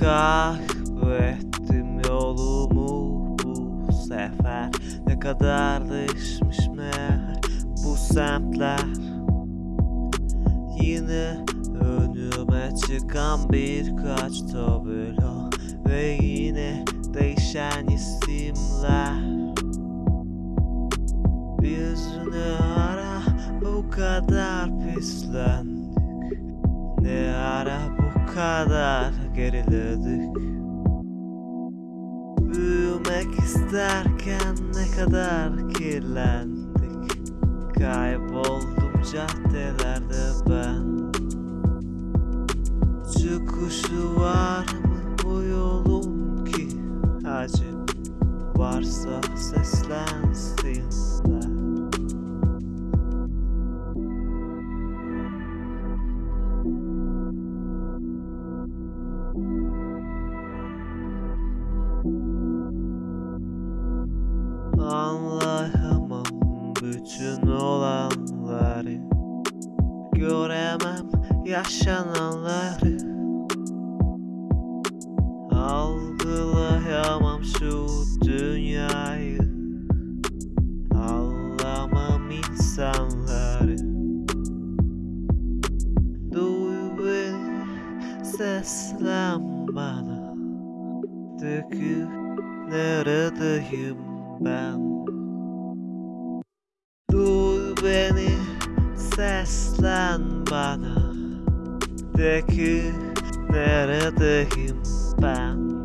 Kaybettim yolumu bu sefer. Ne kadar değişmiş meğer bu semtler. Yine önüme çıkan birkaç tabela Ve yine değişen isimler. Yüzünü ara bu kadar pislendik? Ne ara bu kadar geriledik. Büyümek isterken ne kadar kirlendik. Kayboldum caddelerde ben. Çıkışı var mı bu yolun ki? Acı varsa seslensinler Anlayamam bütün olanları Göremem yaşananları. Algılayamam şu dünyayı Anlamam insanları. Duy beni seslen bana Dökül neredeyim ben. Dur beni seslen bana. De ki neredeyim ben?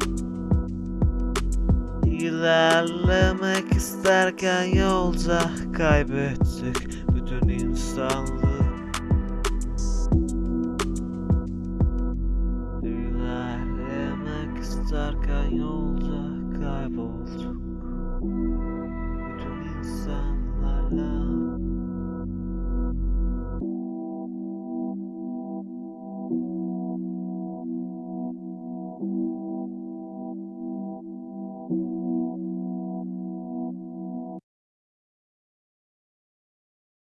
İlerlemek isterken yolda kaybettik bütün insanlığı. İlerlemek isterken yolda kaybolduk.